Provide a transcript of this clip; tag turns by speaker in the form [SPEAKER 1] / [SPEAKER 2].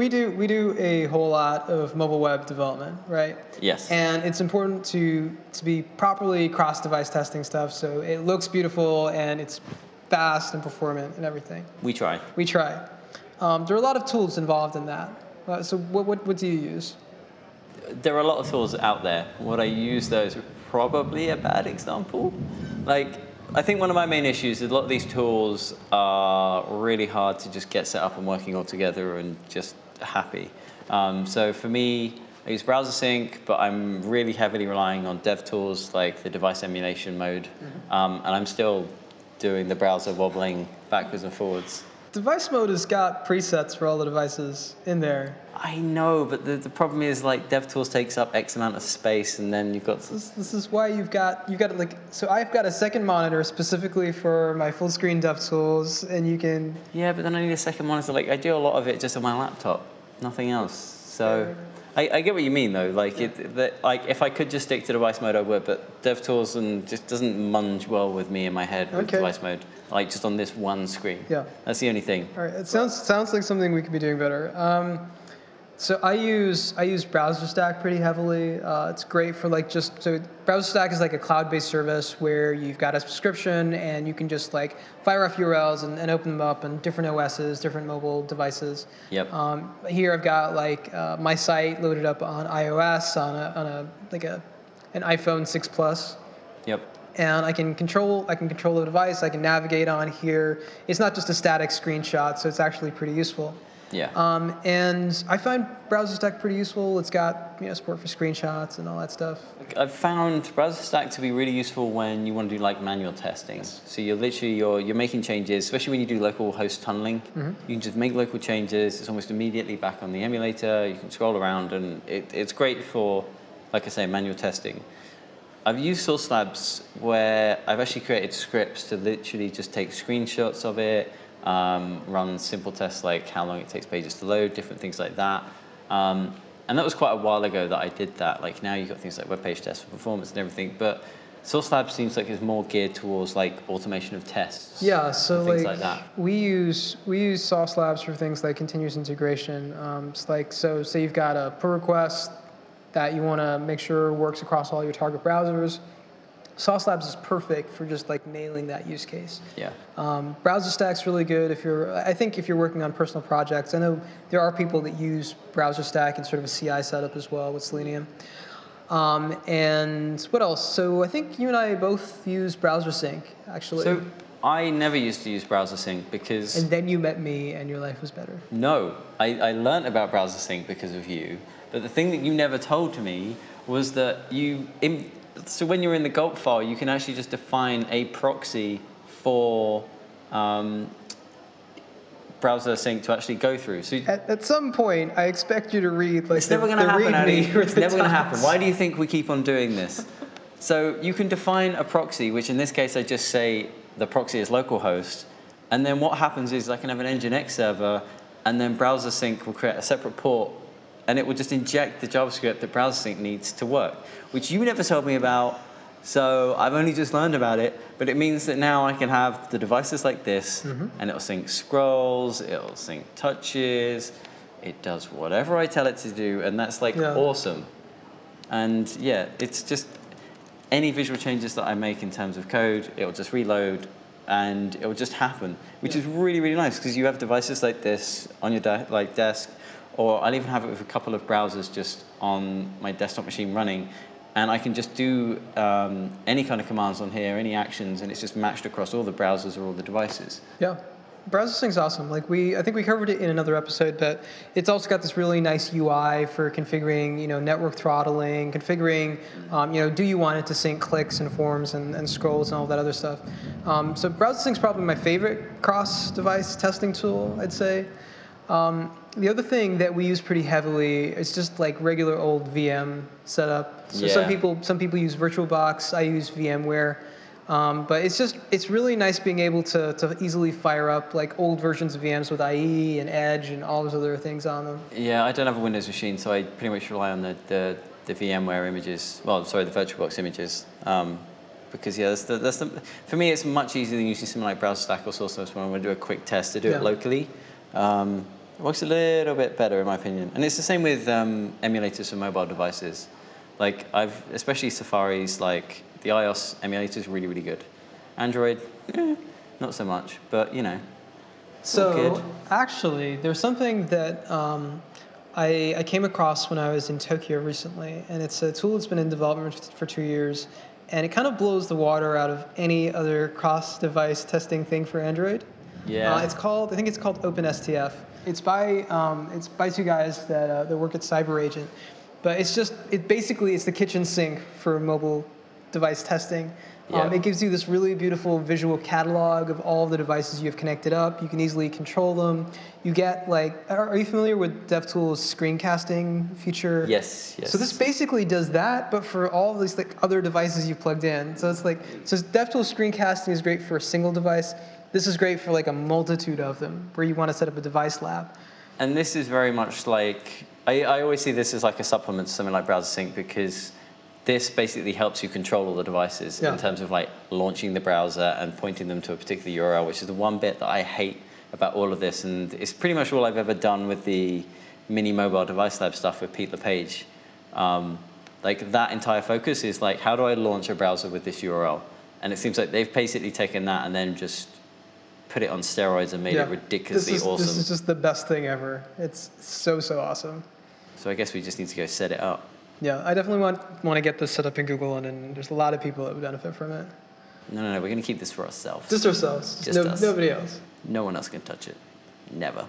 [SPEAKER 1] we do we do a whole lot of mobile web development, right?
[SPEAKER 2] Yes.
[SPEAKER 1] And it's important to to be properly cross-device testing stuff, so it looks beautiful and it's fast and performant and everything.
[SPEAKER 2] We try.
[SPEAKER 1] We try. Um, there are a lot of tools involved in that. Uh, so what, what what do you use?
[SPEAKER 2] There are a lot of tools out there. What I use though is probably a bad example. Like I think one of my main issues is a lot of these tools are really hard to just get set up and working all together and just happy. Um, so for me, I use Browser Sync, but I'm really heavily relying on dev tools like the device emulation mode,
[SPEAKER 1] Mm-hmm.
[SPEAKER 2] um, and I'm still doing the browser wobbling backwards and forwards.
[SPEAKER 1] Device mode has got presets for all the devices in there.
[SPEAKER 2] I know, but the, the problem is like DevTools takes up X amount of space, and then you've got
[SPEAKER 1] This, this is why you've got you've got like so I've got a second monitor specifically for my full screen DevTools, and you can
[SPEAKER 2] Yeah, but then I need a second monitor. Like I do a lot of it just on my laptop, nothing else. So I, I get what you mean though. Like it, that, like if I could just stick to device mode, I would. But DevTools and just doesn't munge well with me in my head with
[SPEAKER 1] Okay.
[SPEAKER 2] device mode. Like just on this one screen.
[SPEAKER 1] Yeah.
[SPEAKER 2] That's the only thing.
[SPEAKER 1] All right, it sounds sounds like something we could be doing better. Um, so I use I use Browser Stack pretty heavily. Uh, it's great for like just so Browser Stack is like a cloud-based service where you've got a subscription and you can just like fire off URLs and, and open them up on different OSs, different mobile devices.
[SPEAKER 2] Yep.
[SPEAKER 1] Um, here I've got like uh, my site loaded up on iOS on a on a like a an iPhone 6 Plus
[SPEAKER 2] Yep.
[SPEAKER 1] And I can control I can control the device. I can navigate on here. It's not just a static screenshot, so it's actually pretty useful.
[SPEAKER 2] Yeah.
[SPEAKER 1] Um, and I find Browser Stack pretty useful. It's got you know support for screenshots and all that stuff.
[SPEAKER 2] I've found Browser Stack to be really useful when you want to do like manual testing. So you're literally you're you're making changes, especially when you do local host tunneling. You can just make local changes. It's almost immediately back on the emulator. You can scroll around, and it, it's great for, like I say, manual testing. I've used Sauce Labs where I've actually created scripts to literally just take screenshots of it, um, run simple tests like how long it takes pages to load, different things like that. Um, and that was quite a while ago that I did that. Like now you've got things like web page tests for performance and everything, but Sauce Labs seems like it's more geared towards like automation of tests.
[SPEAKER 1] Yeah, so like,
[SPEAKER 2] like that.
[SPEAKER 1] we use we use Sauce Labs for things like continuous integration. Um, it's like so say you've got a pull request that you want to make sure works across all your target browsers. Sauce Labs is perfect for just like nailing that use case.
[SPEAKER 2] Yeah.
[SPEAKER 1] Um, Browser Stack's really good if you're. I think if you're working on personal projects. I know there are people that use Browser Stack in sort of a CI setup as well with Selenium. Um, and what else? So I think you and I both use Browser Sync actually.
[SPEAKER 2] So I never used to use Browser Sync because
[SPEAKER 1] and then you met me, and your life was better.
[SPEAKER 2] No, I, I learned about Browser Sync because of you. But the thing that you never told to me was that you, in, so when you're in the gulp file, you can actually just define a proxy for um, Browser Sync to actually go through. So
[SPEAKER 1] At, at some point, I expect you to read like
[SPEAKER 2] it's
[SPEAKER 1] the,
[SPEAKER 2] never going to happen, It's never going to happen. Why do you think we keep on doing this? So you can define a proxy, which in this case I just say the proxy is localhost, and then what happens is I can have an Nginx server, and then Browser Sync will create a separate port, and it will just inject the JavaScript that Browser Sync needs to work, which you never told me about. So I've only just learned about it, but it means that now I can have the devices like this, mm-hmm. and it'll sync scrolls, it'll sync touches, it does whatever I tell it to do, and that's like
[SPEAKER 1] Yeah.
[SPEAKER 2] awesome. And yeah, it's just any visual changes that I make in terms of code, it'll just reload and it'll just happen, which is really, really nice because you have devices like this on your de- like desk, or I'll even have it with a couple of browsers just on my desktop machine running, and I can just do um, any kind of commands on here, any actions, and it's just matched across all the browsers or all the devices.
[SPEAKER 1] Yeah. Browser Sync's awesome. Like we, I think we covered it in another episode, but it's also got this really nice UI for configuring, you know, network throttling, configuring, um, you know, do you want it to sync clicks and forms and, and scrolls and all that other stuff. Um, so Browser Sync's probably my favorite cross-device testing tool, I'd say. Um, the other thing that we use pretty heavily is just like regular old VM setup. So some people, some people use VirtualBox. I use VMware. Um, but it's just, it's really nice being able to, to easily fire up like old versions of VMs with IE and Edge and all those other things on them.
[SPEAKER 2] Yeah, I don't have a Windows machine, so I pretty much rely on the, the, the VMware images. Well, sorry, the VirtualBox images. Um, because yeah, that's the, that's the, for me, it's much easier than using something like Browser Stack or Sauce Labs when I want to do a quick test to do
[SPEAKER 1] Yeah.
[SPEAKER 2] it locally. Um, It works a little bit better in my opinion. And it's the same with um, emulators for mobile devices. Like I've, especially Safari's, like the iOS emulator is really, really good. Android, eh, not so much, but you know.
[SPEAKER 1] So
[SPEAKER 2] good.
[SPEAKER 1] actually, there's something that um, I, I came across when I was in Tokyo recently, and it's a tool that's been in development for two years, and it kind of blows the water out of any other cross-device testing thing for Android.
[SPEAKER 2] Yeah.
[SPEAKER 1] Uh, it's called, I think it's called OpenSTF. It's by, um, it's by two guys that, uh, that work at CyberAgent, but it's just, it basically it's the kitchen sink for mobile device testing. Um, it gives you this really beautiful visual catalog of all the devices you have connected up. You can easily control them. You get like, are, are you familiar with DevTools screencasting feature?
[SPEAKER 2] Yes, yes.
[SPEAKER 1] So this basically does that, but for all these like other devices you've plugged in. So it's like, so DevTools screencasting is great for a single device. This is great for like a multitude of them, where you want to set up a device lab.
[SPEAKER 2] And this is very much like, I, I always see this as like a supplement to something like Browser Sync because this basically helps you control all the devices
[SPEAKER 1] Yeah.
[SPEAKER 2] in terms of like launching the browser and pointing them to a particular URL, which is the one bit that I hate about all of this. And it's pretty much all I've ever done with the mini mobile device lab stuff with Pete LePage. Um, like that entire focus is like, how do I launch a browser with this URL? And it seems like they've basically taken that and then just put it on steroids and made it ridiculously
[SPEAKER 1] this is,
[SPEAKER 2] awesome.
[SPEAKER 1] This is just the best thing ever. It's so, so awesome.
[SPEAKER 2] So I guess we just need to go set it up.
[SPEAKER 1] Yeah, I definitely want, want to get this set up in Google, and, and there's a lot of people that would benefit from it.
[SPEAKER 2] No, no, no. We're going to keep this for ourselves.
[SPEAKER 1] Just ourselves,
[SPEAKER 2] Just
[SPEAKER 1] no,
[SPEAKER 2] us.
[SPEAKER 1] nobody else.
[SPEAKER 2] no one else can touch it. Never.